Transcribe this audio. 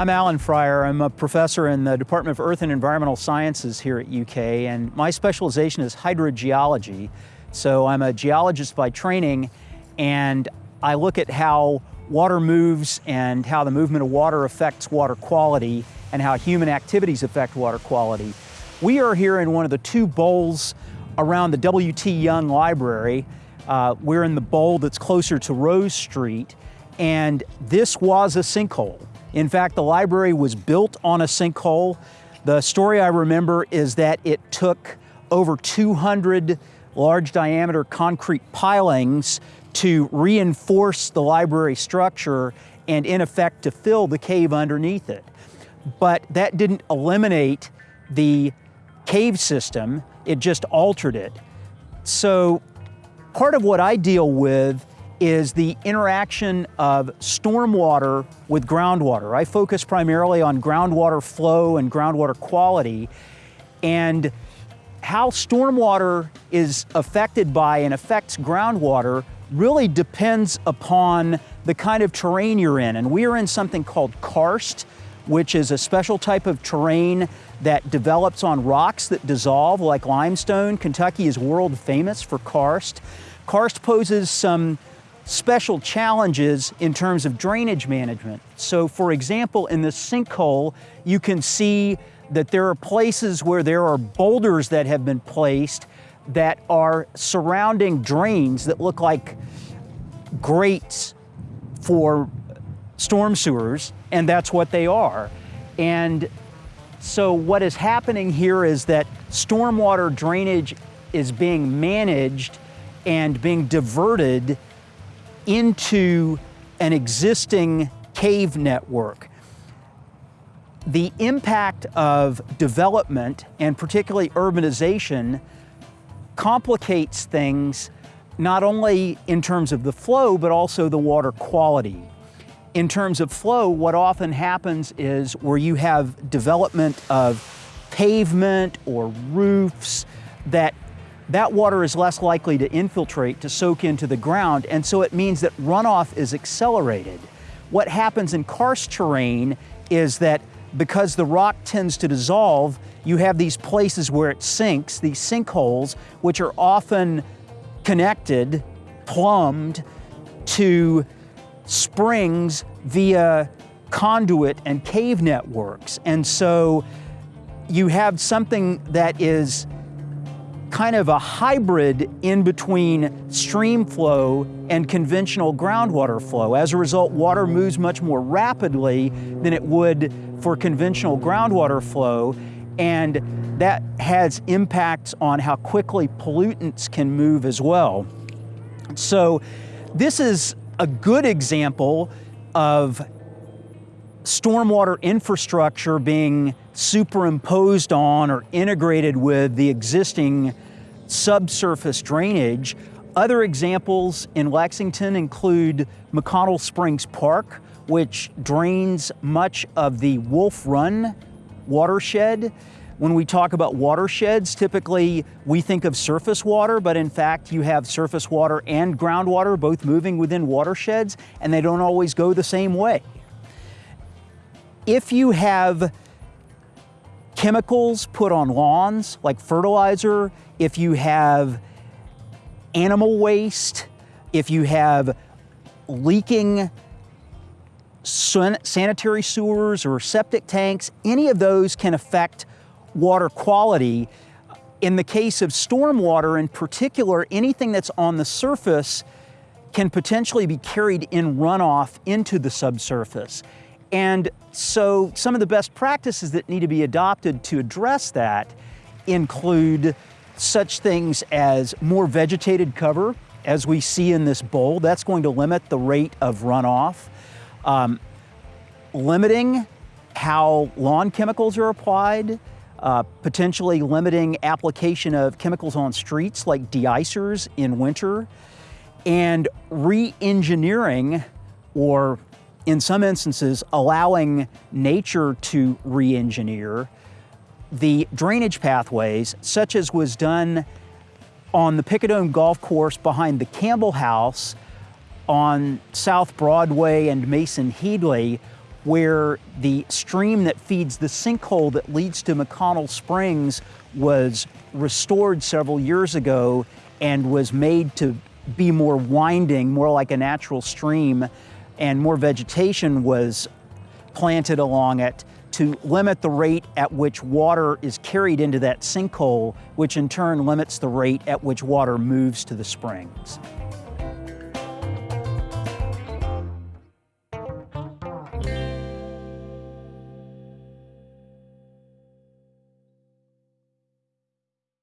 I'm Alan Fryar. I'm a professor in the Department of Earth and Environmental Sciences here at UK, and my specialization is hydrogeology. So I'm a geologist by training, and I look at how water moves and how the movement of water affects water quality and how human activities affect water quality. We are here in one of the two bowls around the W.T. Young Library. Uh, we're in the bowl that's closer to Rose Street, and this was a sinkhole. In fact, the library was built on a sinkhole. The story I remember is that it took over 200 large diameter concrete pilings to reinforce the library structure and in effect to fill the cave underneath it. But that didn't eliminate the cave system, it just altered it. So part of what I deal with is the interaction of stormwater with groundwater. I focus primarily on groundwater flow and groundwater quality and how stormwater is affected by and affects groundwater really depends upon the kind of terrain you're in. And we are in something called karst, which is a special type of terrain that develops on rocks that dissolve like limestone. Kentucky is world famous for karst. Karst poses some special challenges in terms of drainage management. So for example, in this sinkhole, you can see that there are places where there are boulders that have been placed that are surrounding drains that look like grates for storm sewers, and that's what they are. And so what is happening here is that stormwater drainage is being managed and being diverted into an existing cave network. The impact of development and particularly urbanization complicates things not only in terms of the flow, but also the water quality. In terms of flow, what often happens is where you have development of pavement or roofs that that water is less likely to infiltrate, to soak into the ground, and so it means that runoff is accelerated. What happens in karst terrain is that because the rock tends to dissolve, you have these places where it sinks, these sinkholes, which are often connected, plumbed to springs via conduit and cave networks. And so you have something that is kind of a hybrid in between stream flow and conventional groundwater flow. As a result, water moves much more rapidly than it would for conventional groundwater flow, and that has impacts on how quickly pollutants can move as well. So this is a good example of stormwater infrastructure being superimposed on or integrated with the existing subsurface drainage. Other examples in Lexington include McConnell Springs Park, which drains much of the Wolf Run watershed. When we talk about watersheds, typically we think of surface water, but in fact you have surface water and groundwater both moving within watersheds, and they don't always go the same way. If you have chemicals put on lawns, like fertilizer, if you have animal waste, if you have leaking sanitary sewers or septic tanks, any of those can affect water quality. In the case of stormwater in particular, anything that's on the surface can potentially be carried in runoff into the subsurface. And so some of the best practices that need to be adopted to address that include such things as more vegetated cover, as we see in this bowl. That's going to limit the rate of runoff. Um, limiting how lawn chemicals are applied, uh, potentially limiting application of chemicals on streets like deicers in winter, and re-engineering or in some instances, allowing nature to re-engineer the drainage pathways, such as was done on the Picadome Golf Course behind the Campbell House on South Broadway and Mason Headley, where the stream that feeds the sinkhole that leads to McConnell Springs was restored several years ago and was made to be more winding, more like a natural stream, and more vegetation was planted along it to limit the rate at which water is carried into that sinkhole, which in turn limits the rate at which water moves to the springs.